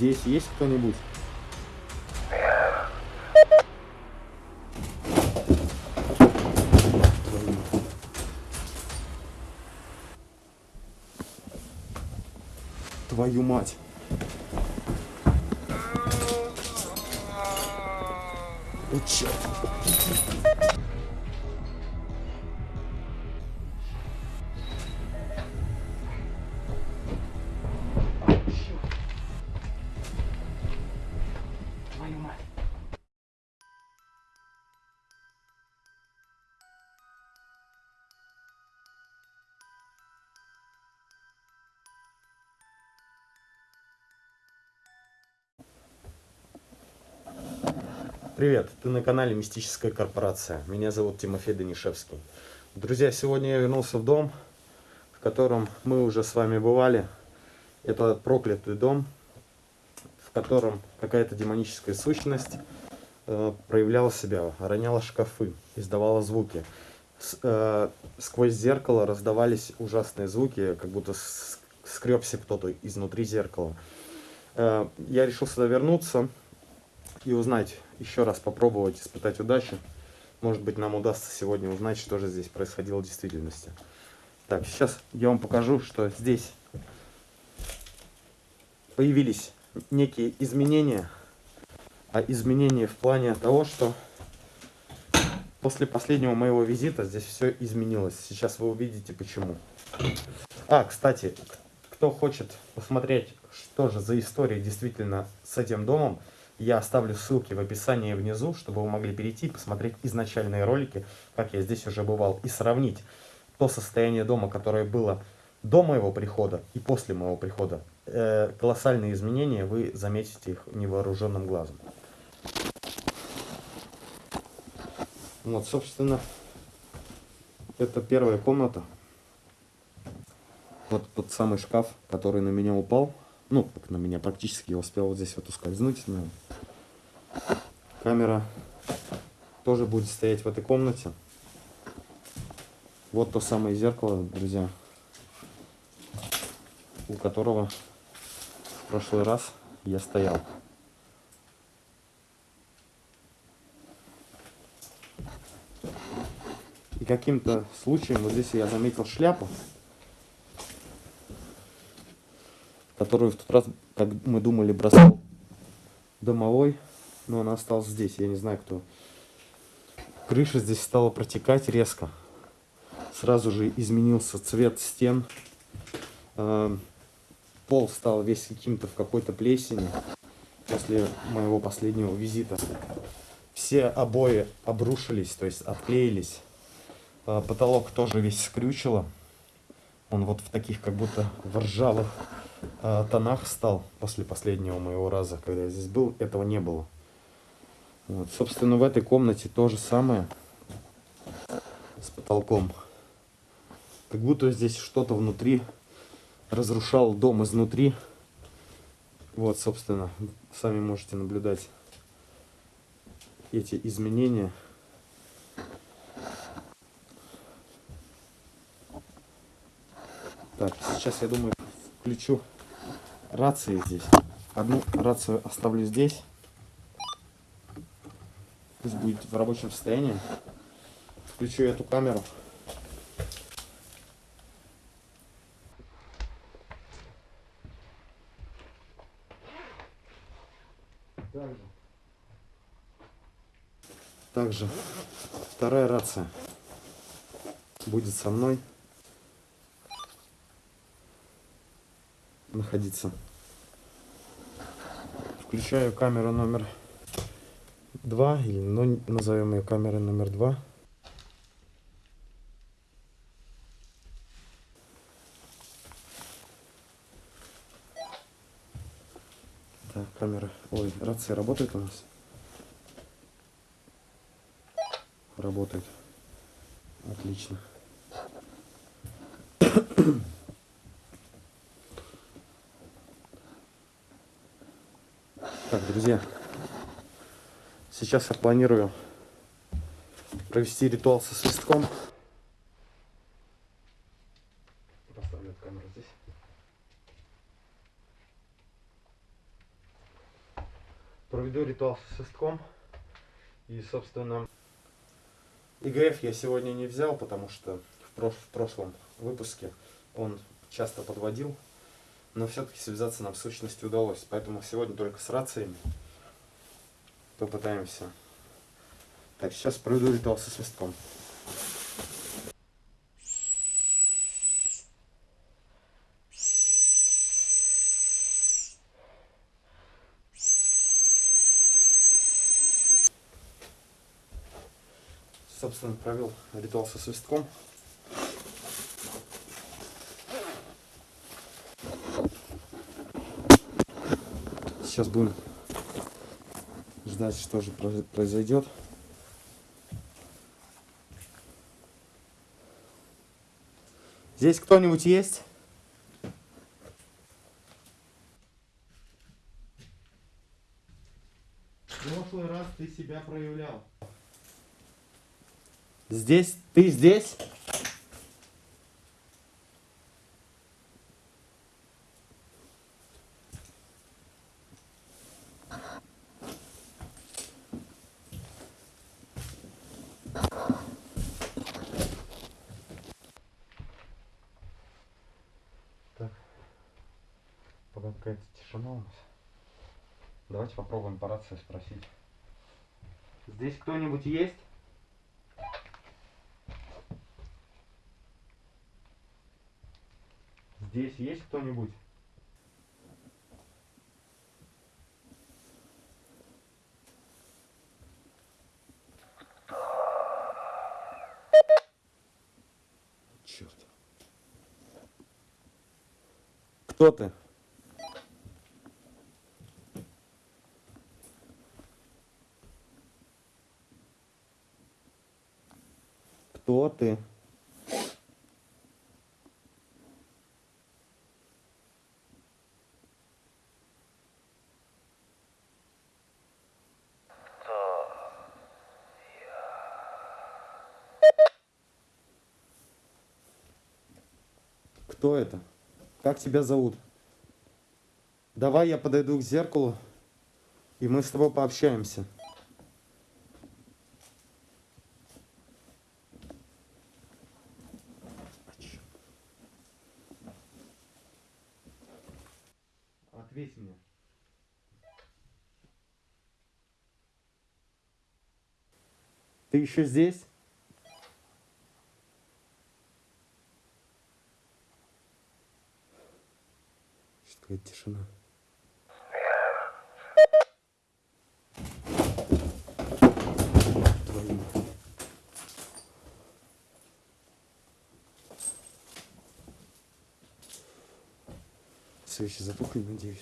Здесь есть кто-нибудь? Твою мать. О, черт. Привет, ты на канале Мистическая корпорация. Меня зовут Тимофей Данишевский. Друзья, сегодня я вернулся в дом, в котором мы уже с вами бывали. Это проклятый дом, в котором какая-то демоническая сущность э, проявляла себя, роняла шкафы, издавала звуки. С, э, сквозь зеркало раздавались ужасные звуки, как будто скребся кто-то изнутри зеркала. Э, я решил сюда вернуться и узнать, еще раз попробовать испытать удачу. Может быть, нам удастся сегодня узнать, что же здесь происходило в действительности. Так, сейчас я вам покажу, что здесь появились некие изменения. А изменения в плане того, что после последнего моего визита здесь все изменилось. Сейчас вы увидите почему. А, кстати, кто хочет посмотреть, что же за история действительно с этим домом, я оставлю ссылки в описании внизу, чтобы вы могли перейти и посмотреть изначальные ролики, как я здесь уже бывал, и сравнить то состояние дома, которое было до моего прихода и после моего прихода. Э, колоссальные изменения, вы заметите их невооруженным глазом. Вот, собственно, это первая комната. Вот тот самый шкаф, который на меня упал. Ну, как на меня практически я успел вот здесь вот ускользнуть. Но... Камера тоже будет стоять в этой комнате. Вот то самое зеркало, друзья, у которого в прошлый раз я стоял. И каким-то случаем вот здесь я заметил шляпу. Которую в тот раз, как мы думали, бросал домовой, но она осталась здесь, я не знаю кто. Крыша здесь стала протекать резко. Сразу же изменился цвет стен. Эм, пол стал весь каким-то в какой-то плесени после моего последнего визита. Все обои обрушились, то есть отклеились. Э, потолок тоже весь скрючило. Он вот в таких как будто в ржавых э, тонах стал после последнего моего раза, когда я здесь был, этого не было. Вот, собственно, в этой комнате то же самое с потолком. Как будто здесь что-то внутри разрушал дом изнутри. Вот, собственно, сами можете наблюдать эти изменения. Так, сейчас я думаю включу рации здесь. Одну рацию оставлю здесь. Пусть будет в рабочем состоянии. Включу эту камеру. Также. Также вторая рация будет со мной. Находиться. Включаю камеру номер два или ну, назовем ее камерой номер два. Так, камера. Ой, рация работает у нас? Работает. Отлично. Так, друзья, сейчас я планирую провести ритуал со свистком. Поставлю камеру здесь. Проведу ритуал со свистком. И, собственно, ИГФ я сегодня не взял, потому что в, в прошлом выпуске он часто подводил. Но все-таки связаться нам в сущности удалось. Поэтому сегодня только с рациями попытаемся. Так, сейчас проведу ритуал со свистком. Собственно, провел ритуал со свистком. Сейчас будем ждать, что же про- произойдет. Здесь кто-нибудь есть? В прошлый раз ты себя проявлял. Здесь? Ты здесь? Так. Пока какая-то тишина у нас. Давайте попробуем по рации спросить. Здесь кто-нибудь есть? Здесь есть кто-нибудь? Черт. Кто ты? Кто ты? Кто это? Как тебя зовут? Давай я подойду к зеркалу, и мы с тобой пообщаемся. Ответь мне. Ты еще здесь? Что такая тишина? Свечи затухли, надеюсь.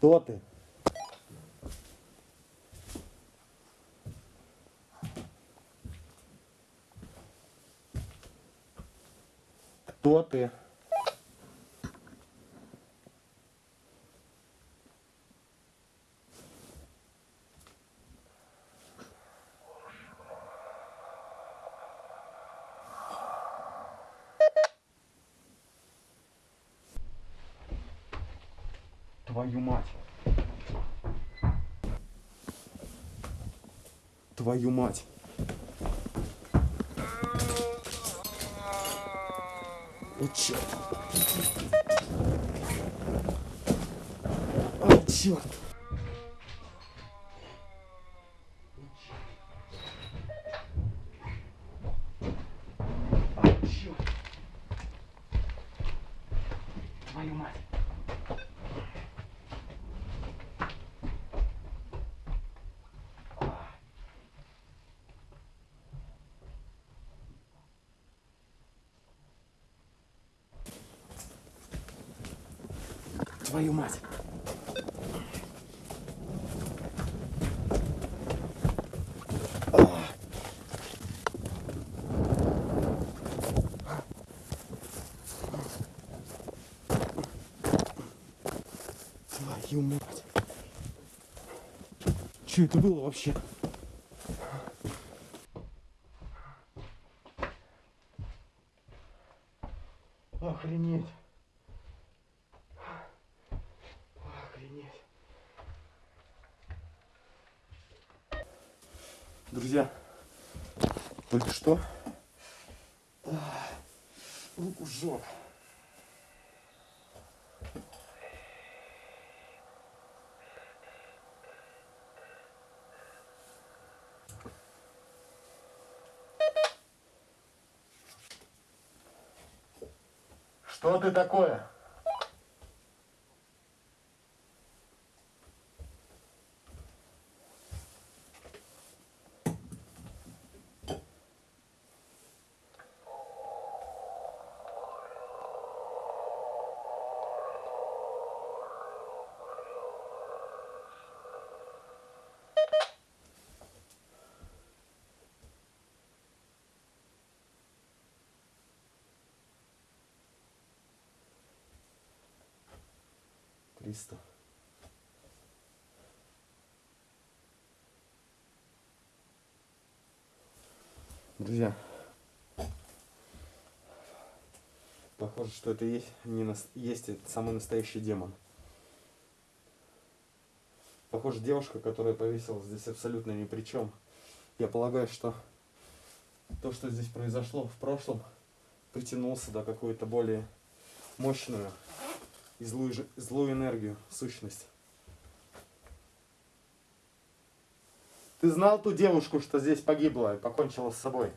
Кто ты? Кто ты? Твою мать. Твою мать. О, черт. О, черт. А, черт. Твою мать. Твою мать. Твою мать. Что это было вообще? Охренеть. Охренеть. Друзья, только что руку жжет. Что ты такое? Триста. Друзья, похоже, что это есть, не нас- есть самый настоящий демон. Похоже, девушка, которая повесилась здесь абсолютно ни при чем. Я полагаю, что то, что здесь произошло в прошлом, притянул сюда какую-то более мощную и злую, злую энергию, сущность. Ты знал ту девушку, что здесь погибла и покончила с собой?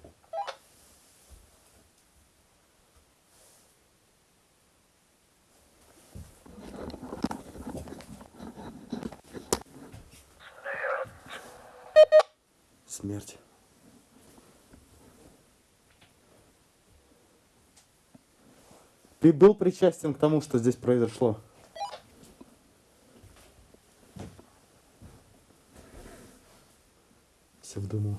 Ты был причастен к тому, что здесь произошло? Все в дыму.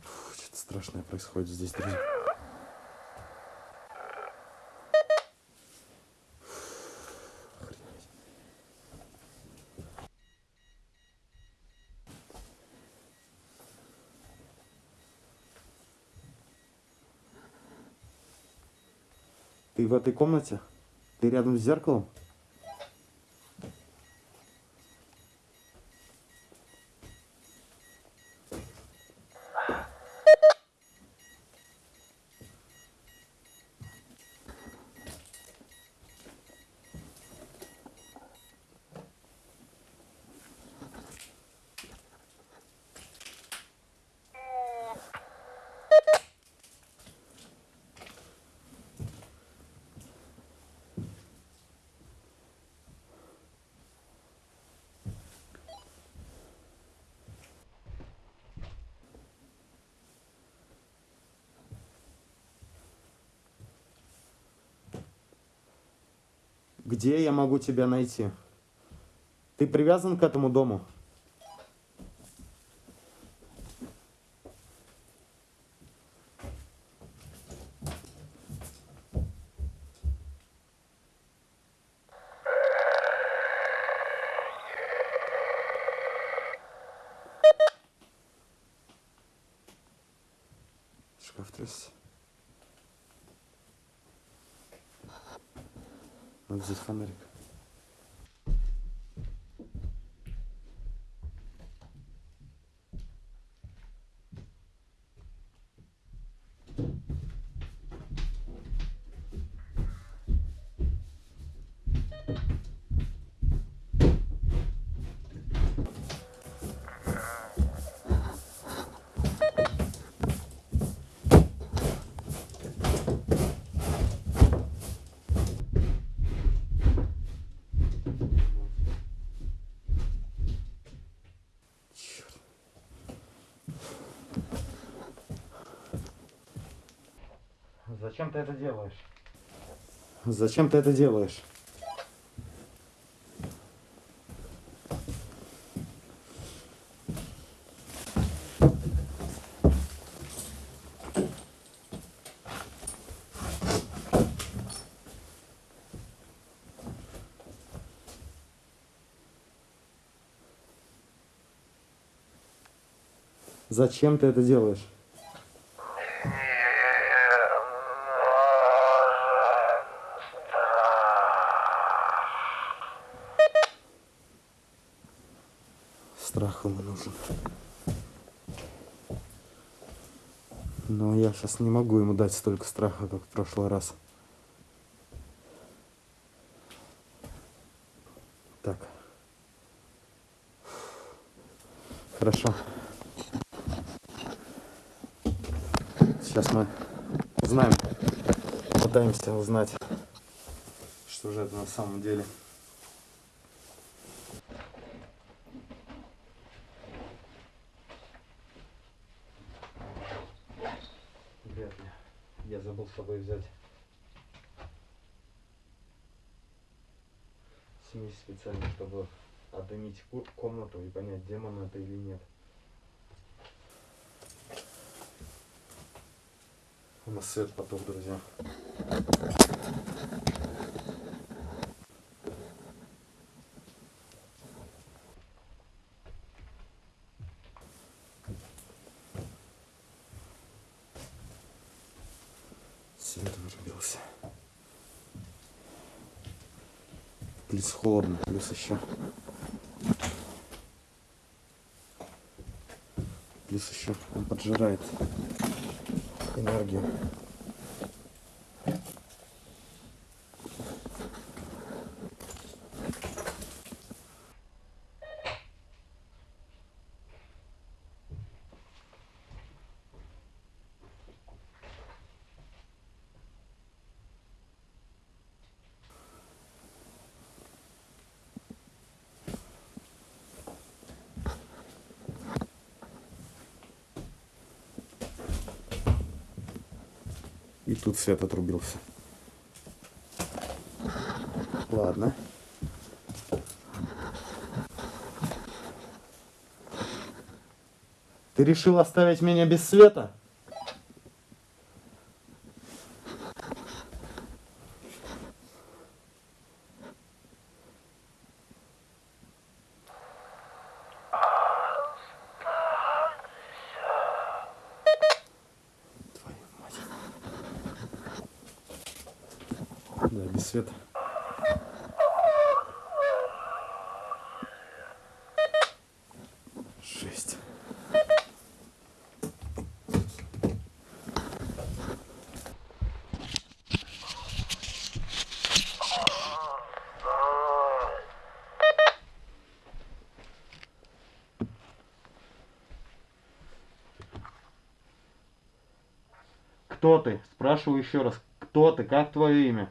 Фу, Что-то страшное происходит здесь, друзья. В этой комнате? Ты рядом с зеркалом? Где я могу тебя найти? Ты привязан к этому дому? Шкаф трясся. Надо взять фонарик. Зачем ты это делаешь? Зачем ты это делаешь? Зачем ты это делаешь? Сейчас не могу ему дать столько страха, как в прошлый раз. Так. Хорошо. Сейчас мы узнаем, пытаемся узнать, что же это на самом деле. Я забыл с собой взять смесь специально, чтобы отдымить комнату и понять, демон это или нет. У нас свет потух, друзья. Свет вырубился. Плюс холодно, плюс еще. Плюс еще он поджирает энергию. Тут свет отрубился. Ладно. Ты решил оставить меня без света? Твою мать. Да, без света. Жесть. Кто ты? Спрашиваю еще раз. Кто ты? Как твое имя?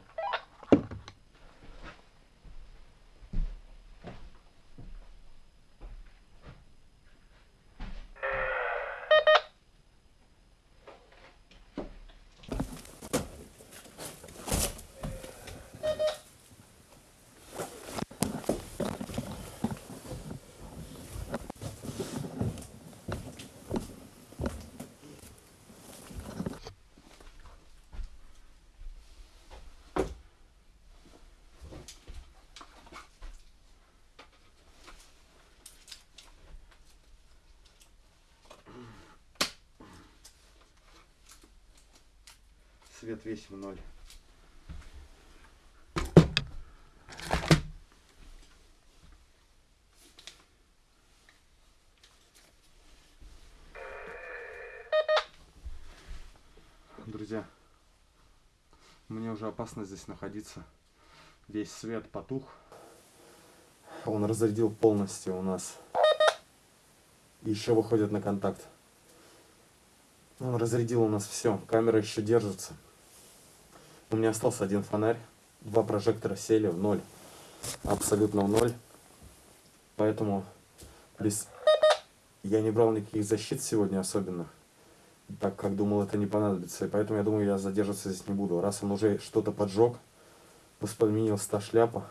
Свет весь в ноль. Друзья, мне уже опасно здесь находиться. Весь свет потух. Он разрядил полностью у нас. Еще выходит на контакт. Он разрядил у нас все. Камера еще держится. У меня остался один фонарь. Два прожектора сели в ноль. Абсолютно в ноль. Поэтому плюс я не брал никаких защит сегодня особенно. Так как думал, это не понадобится. И поэтому я думаю, я задерживаться здесь не буду. Раз он уже что-то поджег, воспламенилась та шляпа.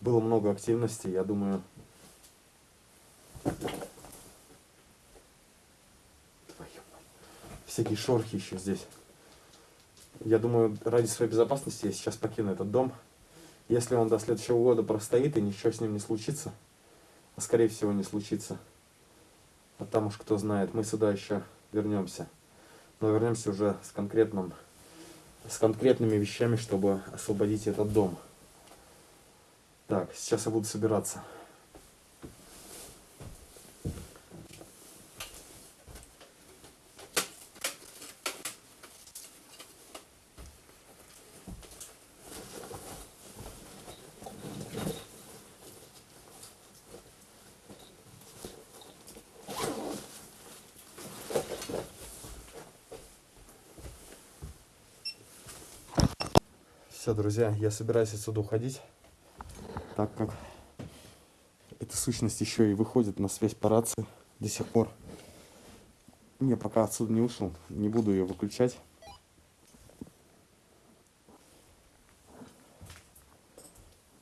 Было много активности, я думаю. Всякие шорохи еще здесь. Я думаю, ради своей безопасности я сейчас покину этот дом. Если он до следующего года простоит и ничего с ним не случится, а скорее всего не случится, А там уж кто знает, мы сюда еще вернемся. Но вернемся уже с конкретным, с конкретными вещами, чтобы освободить этот дом. Так, сейчас я буду собираться. Все, друзья, я собираюсь отсюда уходить, так как эта сущность еще и выходит на связь по рации до сих пор. Не, пока отсюда не ушел, не буду ее выключать.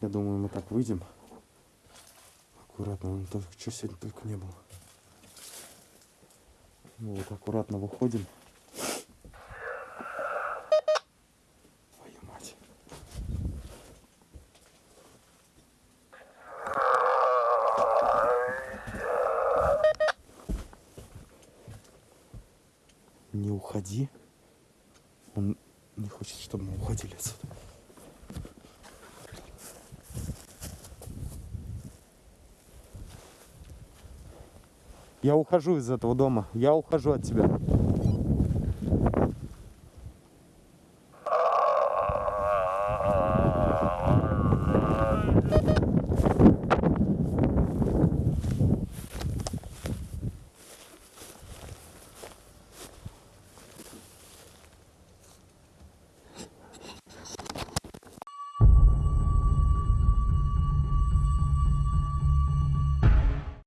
Я думаю, мы так выйдем. Аккуратно, он только, что сегодня только не было. Ну, вот аккуратно выходим. Твою мать. Не уходи. Он не хочет, чтобы мы уходили отсюда. Я ухожу из этого дома. Я ухожу от тебя.